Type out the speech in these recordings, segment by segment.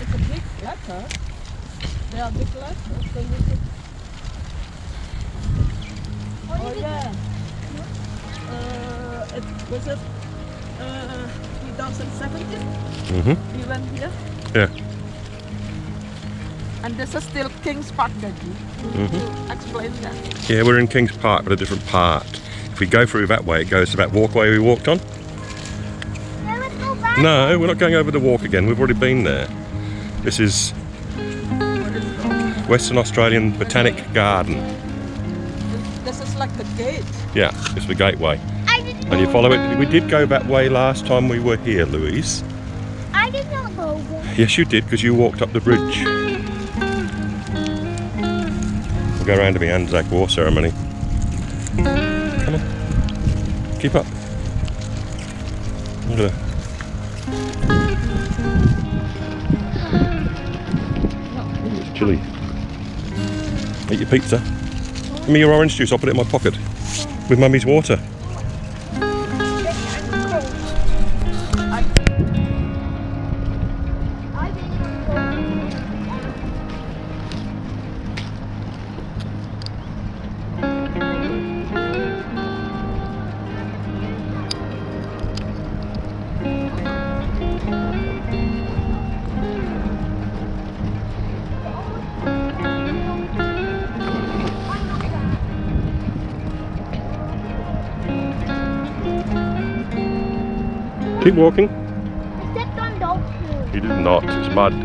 It's a big letter. They are big letters, so you could... Oh, yeah. Uh, it was it uh, 2017? Mm -hmm. We went here. Yeah. And this is still King's Park, Daddy. Mm -hmm. Explain that. Yeah, we're in King's Park, but a different part. If we go through that way, it goes to that walkway we walked on. No, we're not going over the walk again. We've already been there. This is What is it called? Western Australian Botanic Garden. This is like the gate. Yeah, it's the gateway. I didn't. And you follow it. We did go that way last time we were here, Louise. I did not go there. Yes, you did, because you walked up the bridge. We'll go around to the Anzac War ceremony. Come on. Keep up. Look at that. Chilly. Eat your pizza. Give me your orange juice, I'll put it in my pocket. With mummy's water. Keep walking. I stepped on dog food. You did not, it's mud. Do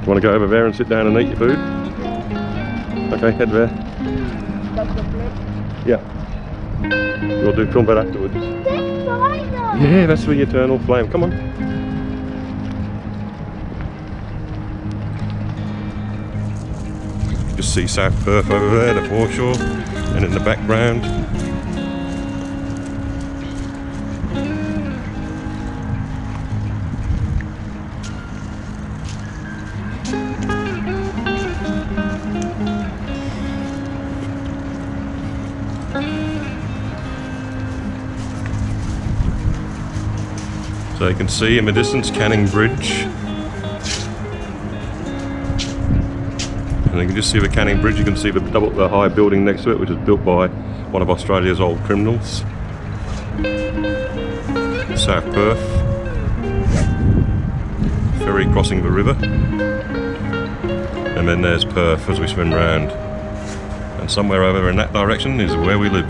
you want to go over there and sit down and eat your food? Okay, head there. That's the plate. Yeah. We'll do film that afterwards. Yeah, that's the eternal flame. Come on. Just see South Perth over there, the foreshore, and in the background. So you can see in the distance Canning Bridge. And you can just see the Canning Bridge, you can see the double the high building next to it, which was built by one of Australia's old criminals. South Perth. Ferry crossing the river. And then there's Perth as we swim round. And somewhere over in that direction is where we live.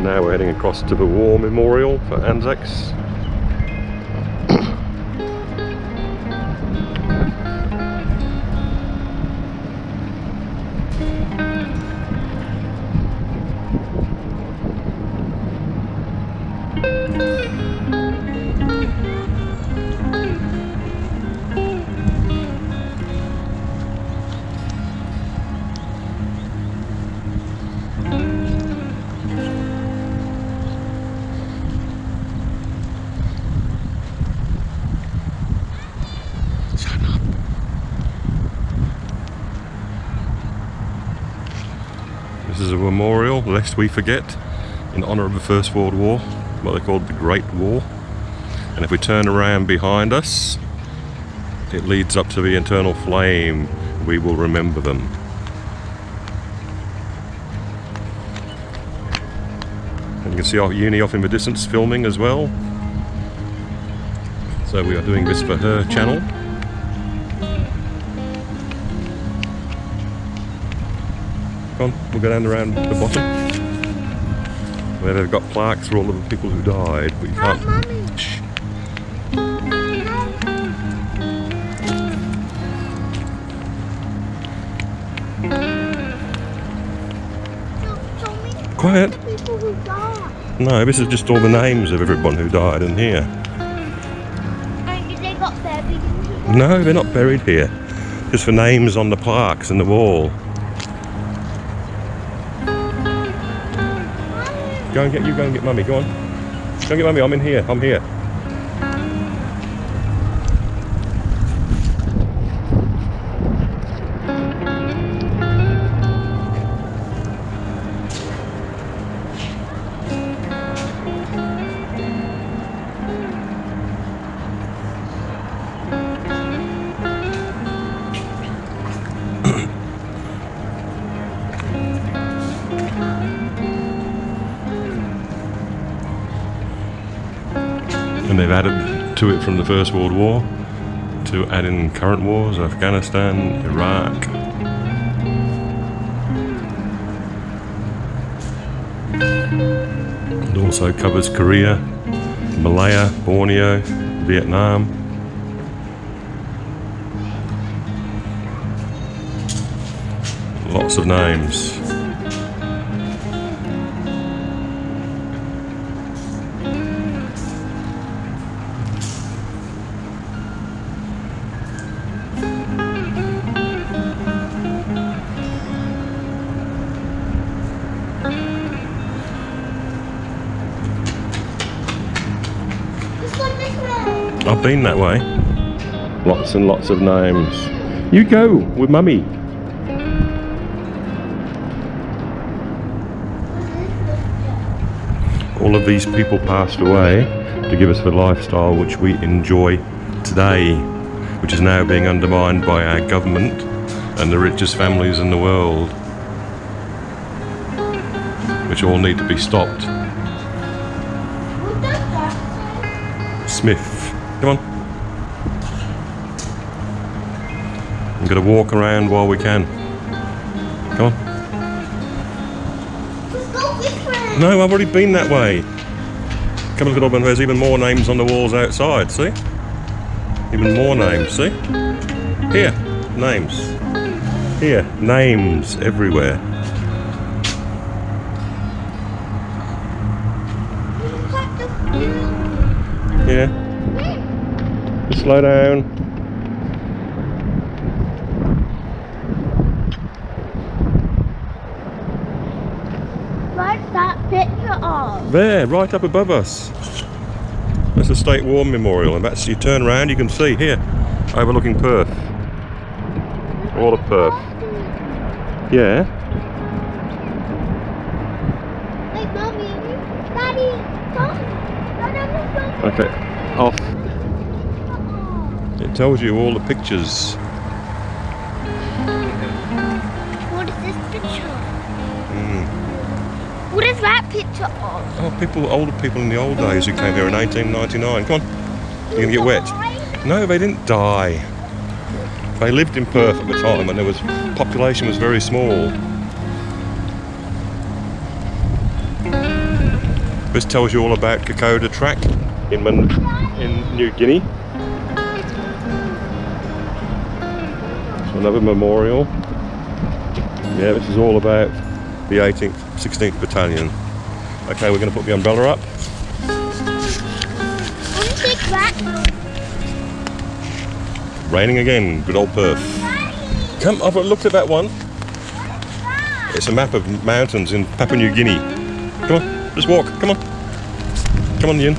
Now we're heading across to the War Memorial for Anzacs. Is a memorial, lest we forget, in honour of the First World War, what they called the Great War. And if we turn around behind us, it leads up to the eternal flame. We will remember them. And you can see our uni off in the distance filming as well. So we are doing this for her channel. On, we'll go down around the bottom. Where they've got plaques for all of the people who died, but you can't. mommy. Shh. Quiet. people who died. No, this is just all the names of everyone who died in here. And they got buried. No, they're not buried here. Just the names on the plaques and the wall. Go and get you. Go and get mummy. Go on. Go and get mummy. I'm in here. I'm here. They've added to it from the First World War to add in current wars, Afghanistan, Iraq. It also covers Korea, Malaya, Borneo, Vietnam. Lots of names. I've been that way. Lots and lots of names. You go with mummy. All of these people passed away to give us the lifestyle which we enjoy today, which is now being undermined by our government and the richest families in the world, which all need to be stopped. Smith. Come on. I'm going to walk around while we can. Come on. Let's go this. No, I've already been that way. Come and look at all there's even more names on the walls outside, see? Even more names, see? Here, names. Here, names everywhere. Just slow down. What's that picture of? There, right up above us. That's the State War Memorial, and that's you turn around, you can see here, overlooking Perth. All of Perth. Yeah. Hey, mommy, daddy, come. Daddy, Okay. Off. It tells you all the pictures. What is this picture? Mm. What is that picture of? Oh, people, older people in the old days who came here in 1899. Come on. You're gonna get wet. No, they didn't die. They lived in Perth at the time, and there was population was very small. This tells you all about Kokoda Track in Man- in New Guinea. So another memorial. Yeah, this is all about the 18th, 16th Battalion. Okay, we're going to put the umbrella up. Raining again, good old Perth. Come, I've looked at that one. It's a map of mountains in Papua New Guinea. Come on, just walk, come on. Come on, Ian.